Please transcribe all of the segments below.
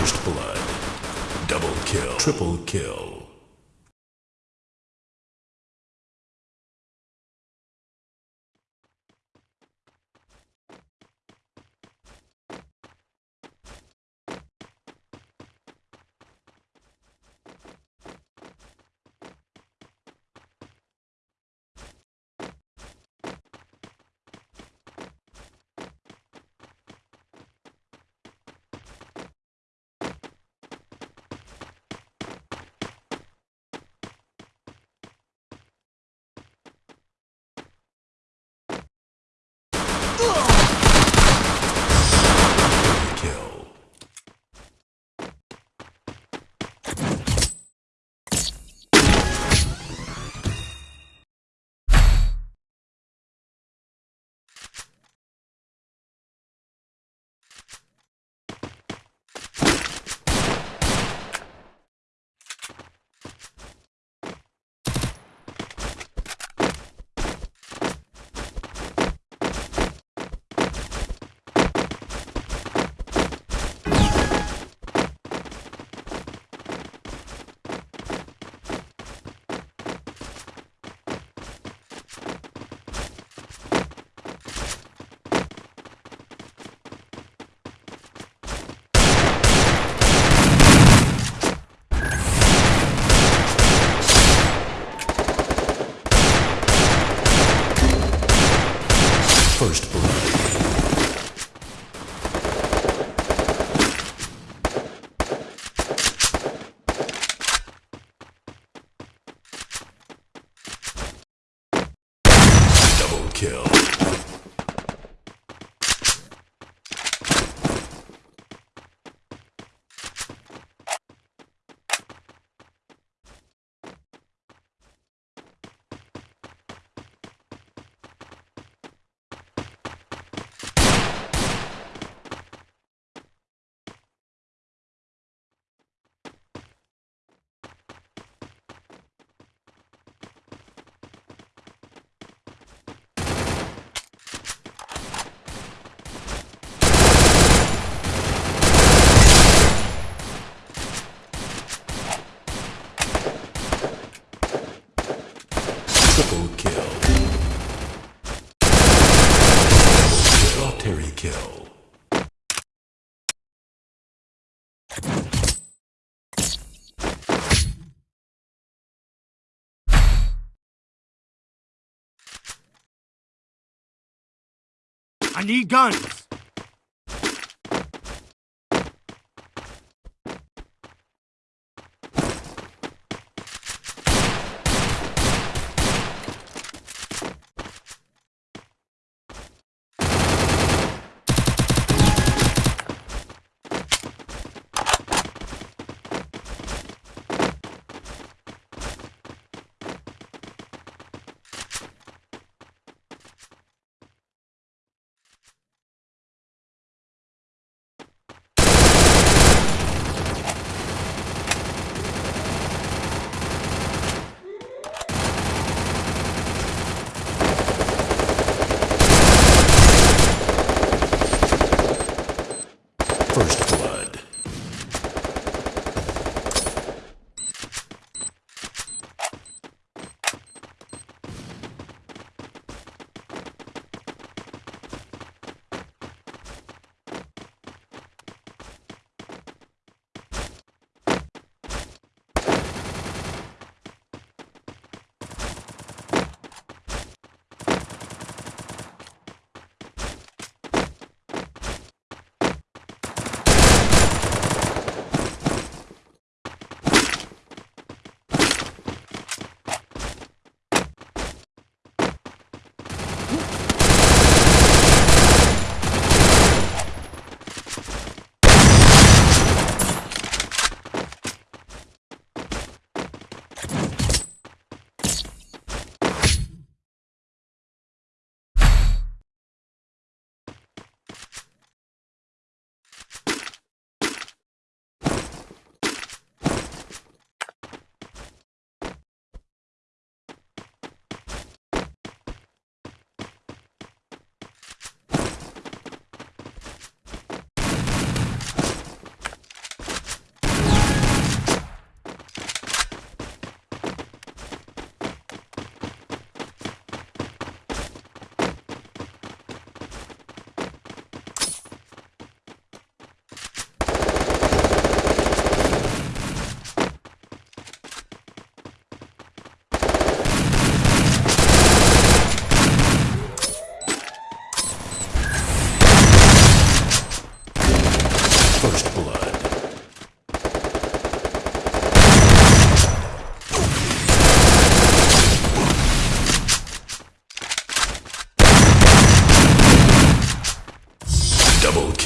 First blood. Double kill. Triple kill. Kill. I need guns. first.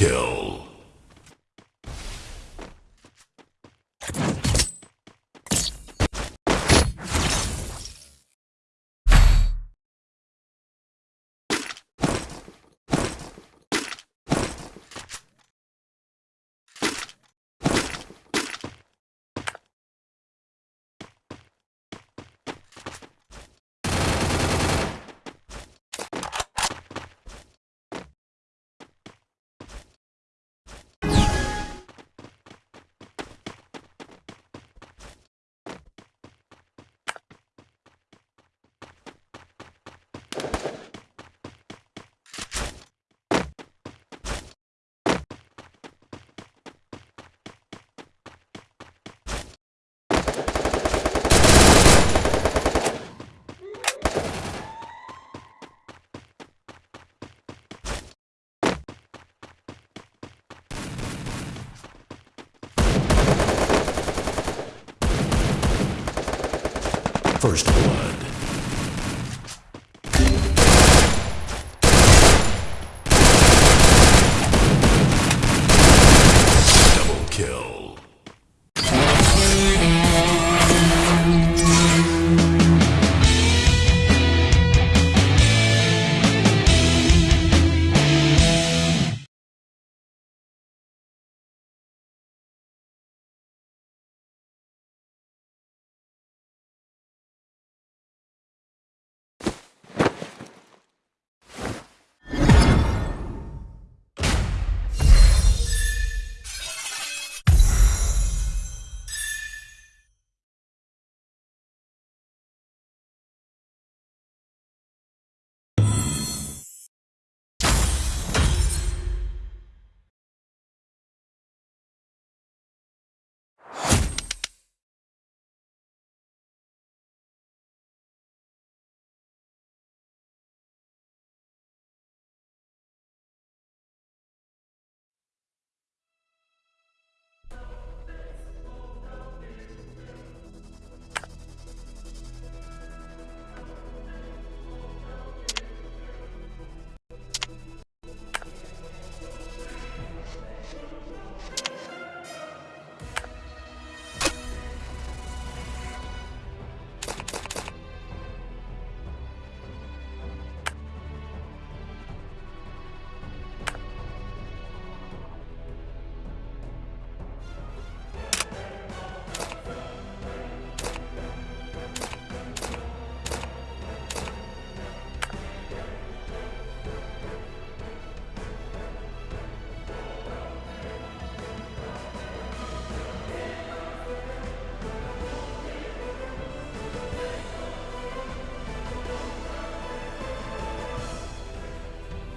kill. First blood.